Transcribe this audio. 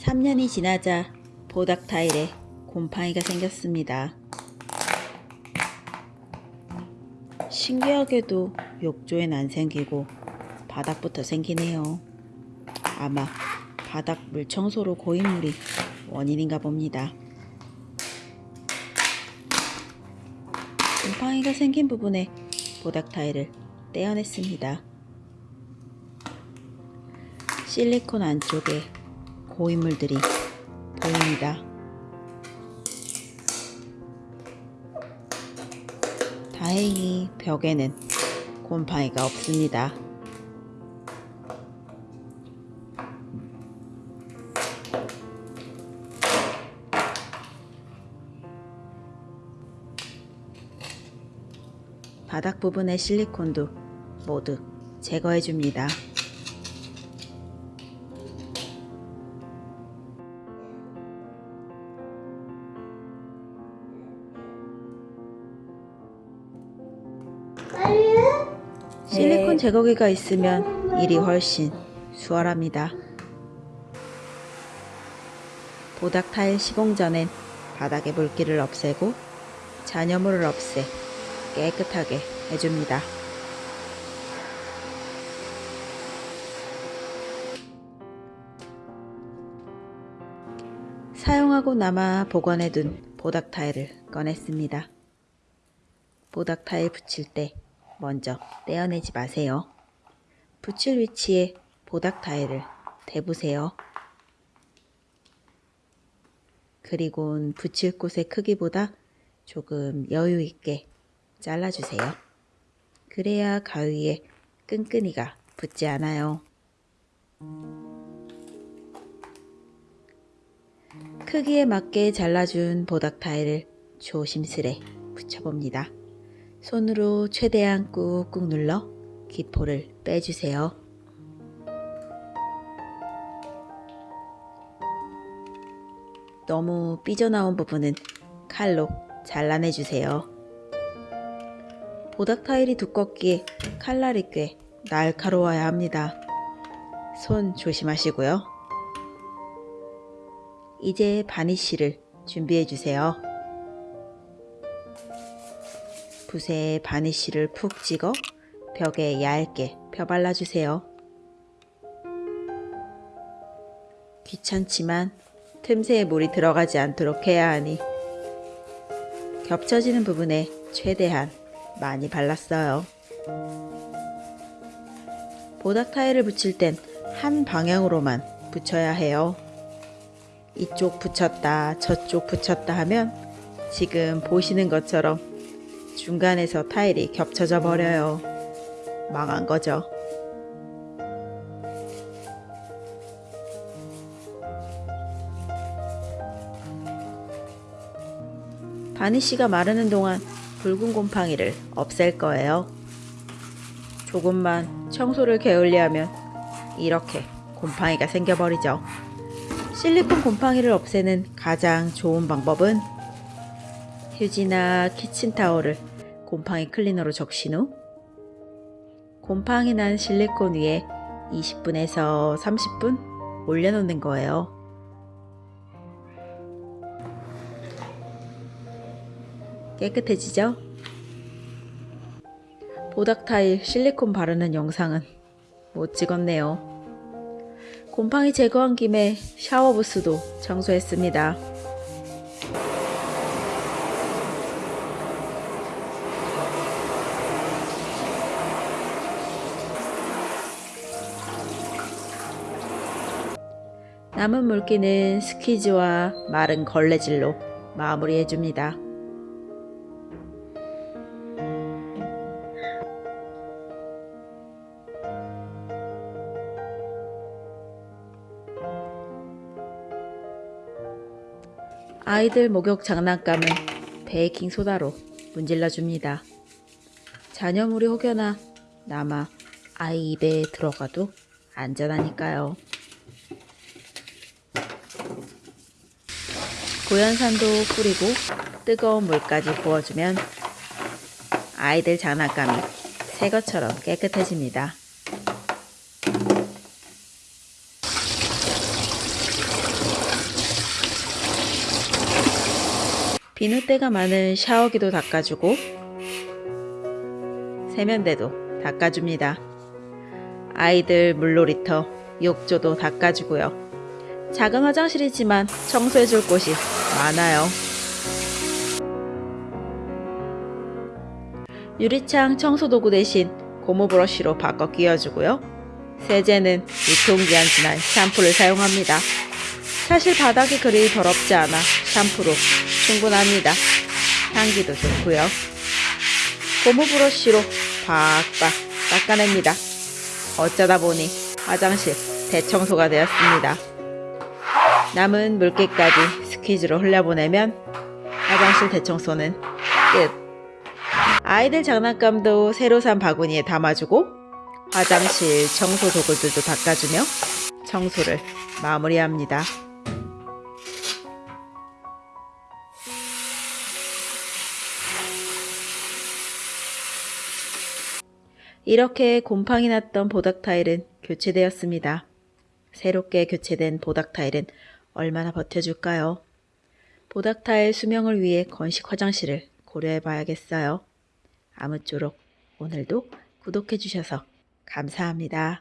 3년이 지나자 보닥 타일에 곰팡이가 생겼습니다. 신기하게도 욕조엔 안 생기고 바닥부터 생기네요. 아마 바닥 물 청소로 고인물이 원인인가 봅니다. 곰팡이가 생긴 부분에 보닥 타일을 떼어냈습니다. 실리콘 안쪽에 고인물들이 보입니다. 다행히 벽에는 곰팡이가 없습니다. 바닥 부분의 실리콘도 모두 제거해 줍니다. 실리콘 제거기가 있으면 일이 훨씬 수월합니다. 보닥 타일 시공 전엔 바닥의 물기를 없애고 잔여물을 없애 깨끗하게 해줍니다. 사용하고 남아 보관해둔 보닥 타일을 꺼냈습니다. 보닥 타일 붙일 때 먼저 떼어내지 마세요. 붙일 위치에 보닥 타일을 대보세요. 그리고 붙일 곳의 크기보다 조금 여유 있게 잘라주세요. 그래야 가위에 끈끈이가 붙지 않아요. 크기에 맞게 잘라준 보닥 타일을 조심스레 붙여봅니다. 손으로 최대한 꾹꾹 눌러 기포를 빼주세요. 너무 삐져나온 부분은 칼로 잘라내주세요. 보닥 타일이 두껍기에 칼날이 꽤 날카로워야 합니다. 손 조심하시고요. 이제 바니쉬를 준비해주세요. 붓에 바니쉬를 푹 찍어 벽에 얇게 펴 발라주세요. 귀찮지만 틈새에 물이 들어가지 않도록 해야 하니 겹쳐지는 부분에 최대한 많이 발랐어요. 보닥 타일을 붙일 땐 한 방향으로만 붙여야 해요. 이쪽 붙였다 저쪽 붙였다 하면 지금 보시는 것처럼 중간에서 타일이 겹쳐져 버려요. 망한 거죠. 바니쉬가 마르는 동안 붉은 곰팡이를 없앨 거예요. 조금만 청소를 게을리하면 이렇게 곰팡이가 생겨버리죠. 실리콘 곰팡이를 없애는 가장 좋은 방법은 휴지나 키친타올을 곰팡이 클리너로 적신 후 곰팡이 난 실리콘 위에 20분에서 30분 올려놓는 거예요. 깨끗해지죠? 보닥 타일 실리콘 바르는 영상은 못 찍었네요. 곰팡이 제거한 김에 샤워 부스도 청소했습니다. 남은 물기는 스키즈와 마른 걸레질로 마무리해줍니다. 아이들 목욕 장난감은 베이킹소다로 문질러 줍니다. 잔여물이 혹여나 남아 아이 입에 들어가도 안전하니까요. 고연산도 뿌리고 뜨거운 물까지 부어주면 아이들 장난감이 새 것처럼 깨끗해집니다. 비눗대가 많은 샤워기도 닦아주고 세면대도 닦아줍니다. 아이들 물놀이터, 욕조도 닦아주고요. 작은 화장실이지만 청소해줄 곳이 많아요. 유리창 청소도구 대신 고무 브러쉬로 바꿔 끼워주고요. 세제는 유통기한 지난 샴푸를 사용합니다. 사실 바닥이 그리 더럽지 않아 샴푸로 충분합니다. 향기도 좋고요. 고무 브러쉬로 박박 닦아냅니다. 어쩌다 보니 화장실 대청소가 되었습니다. 남은 물기까지 스 퀴즈로 흘려보내면 화장실 대청소는 끝. 아이들 장난감도 새로 산 바구니에 담아주고 화장실 청소 도구들도 닦아주며 청소를 마무리합니다. 이렇게 곰팡이 났던 보닥 타일은 교체되었습니다. 새롭게 교체된 보닥 타일은 얼마나 버텨줄까요? 보닥 타일 수명을 위해 건식 화장실을 고려해 봐야겠어요. 아무쪼록 오늘도 구독해 주셔서 감사합니다.